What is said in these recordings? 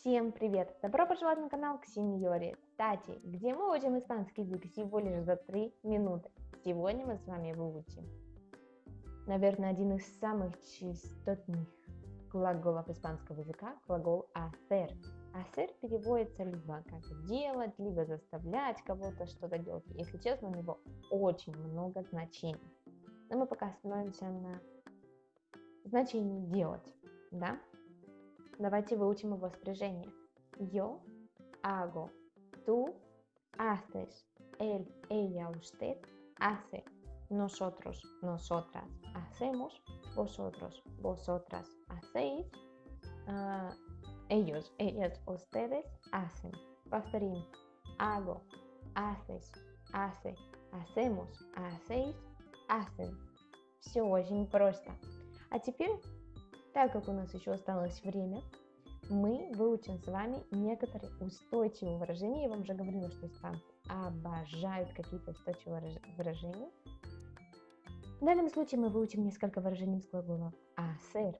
Всем привет! Добро пожаловать на канал к сеньоре Тати, где мы учим испанский язык всего лишь за 3 минуты. Сегодня мы с вами выучим, наверное, один из самых частотных глаголов испанского языка, глагол hacer. Hacer переводится либо как делать, либо заставлять кого-то что-то делать. Если честно, у него очень много значений. Но мы пока остановимся на значении делать, да? Давайте выучим его спряжение. Yo hago, tú haces, él, ella, usted hace, nosotros, nosotras hacemos, vosotros, vosotras hacéis, uh, ellos, ellas, ustedes hacen. Повторим. Hago, haces, hace, hacemos, hacéis, hacen. Все очень просто. А теперь так как у нас еще осталось время, мы выучим с вами некоторые устойчивые выражения. Я вам уже говорила, что испанцы обожают какие-то устойчивые выражения. В данном случае мы выучим несколько выражений с глаголов hacer.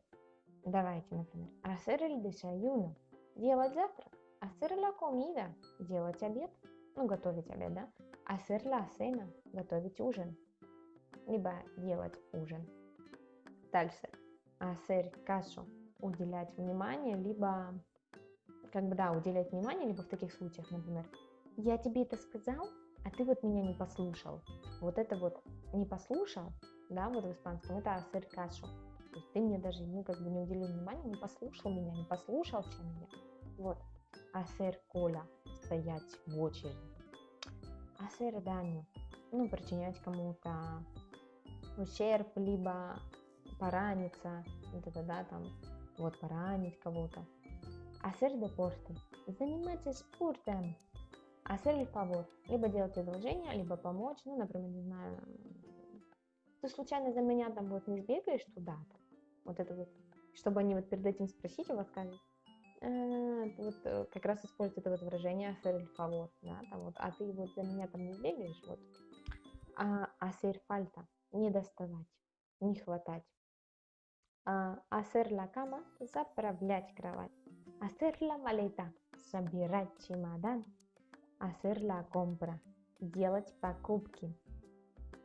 Давайте, например, hacer el desayuno – делать завтрак, hacer la comida – делать обед, ну, готовить обед, да? Hacer la cena – готовить ужин, либо делать ужин. Дальше hacer caso, уделять внимание, либо, как бы, да, уделять внимание, либо в таких случаях, например, я тебе это сказал, а ты вот меня не послушал. Вот это вот не послушал, да, вот в испанском, это hacer caso. То есть ты мне даже, ну, как бы не уделил внимания, не послушал меня, не послушался меня. Вот. Hacer cola, стоять в очереди. Hacer daño, ну, причинять кому-то ущерб, либо пораниться, вот это, да, там, вот поранить кого-то. Hacer deporte, заниматься спортом. Hacer el favor, либо делать одолжение, либо помочь, ну, например, не знаю, ты случайно за меня там вот не сбегаешь туда-то, вот это вот, чтобы они вот перед этим спросить у вас скажут, э, вот э, как раз используют это вот выражение hacer el favor, да, там вот, а ты вот за меня там не сбегаешь, вот, а hacer falta, не доставать, не хватать. Hacer la cama, заправлять кровать. Hacer la maleta, собирать чемодан. Hacer la compra, делать покупки.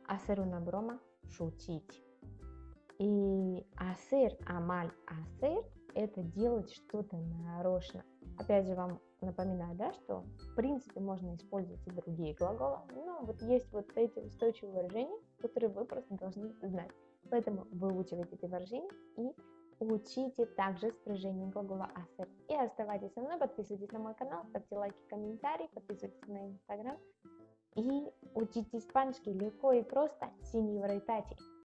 Hacer una broma, шутить. И hacer, амаль, hacer – это делать что-то нарочно. Опять же, вам напоминаю, да, что в принципе можно использовать и другие глаголы, но вот есть вот эти устойчивые выражения, которые вы просто должны знать. Поэтому выучивайте эти выражения и учите также спряжение глагола hacer. И оставайтесь со мной, подписывайтесь на мой канал, ставьте лайки, комментарии, подписывайтесь на инстаграм и учите испанский легко и просто. Синьора Тати.